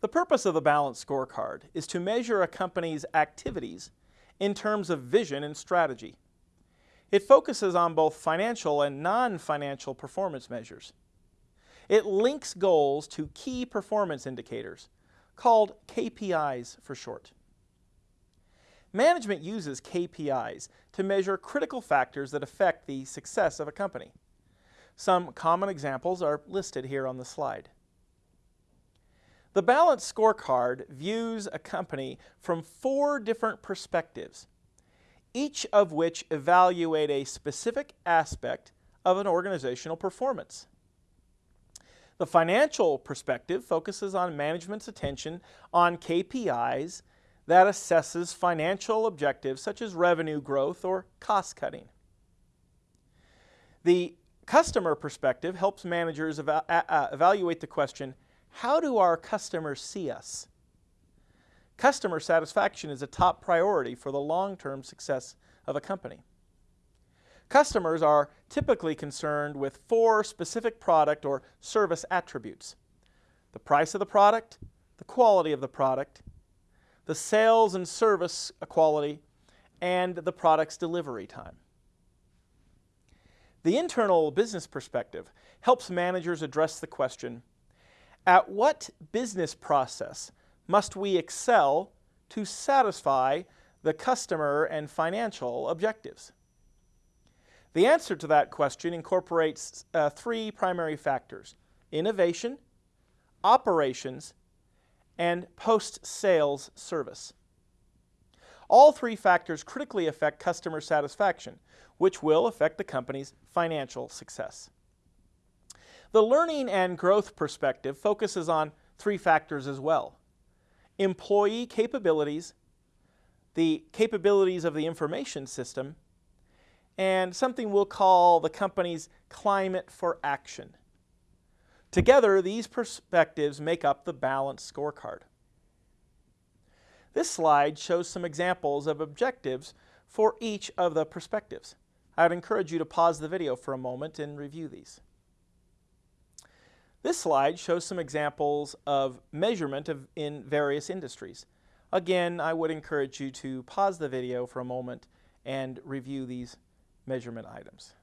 The purpose of the balanced scorecard is to measure a company's activities in terms of vision and strategy. It focuses on both financial and non-financial performance measures. It links goals to key performance indicators, called KPIs for short. Management uses KPIs to measure critical factors that affect the success of a company. Some common examples are listed here on the slide. The balanced scorecard views a company from four different perspectives, each of which evaluate a specific aspect of an organizational performance. The financial perspective focuses on management's attention on KPIs that assesses financial objectives such as revenue growth or cost cutting. The customer perspective helps managers eva evaluate the question, how do our customers see us? Customer satisfaction is a top priority for the long-term success of a company. Customers are typically concerned with four specific product or service attributes. The price of the product, the quality of the product, the sales and service quality, and the product's delivery time. The internal business perspective helps managers address the question, at what business process must we excel to satisfy the customer and financial objectives? The answer to that question incorporates uh, three primary factors, innovation, operations, and post-sales service. All three factors critically affect customer satisfaction, which will affect the company's financial success. The learning and growth perspective focuses on three factors as well. Employee capabilities, the capabilities of the information system, and something we'll call the company's climate for action. Together, these perspectives make up the balanced scorecard. This slide shows some examples of objectives for each of the perspectives. I would encourage you to pause the video for a moment and review these. This slide shows some examples of measurement of, in various industries. Again, I would encourage you to pause the video for a moment and review these measurement items.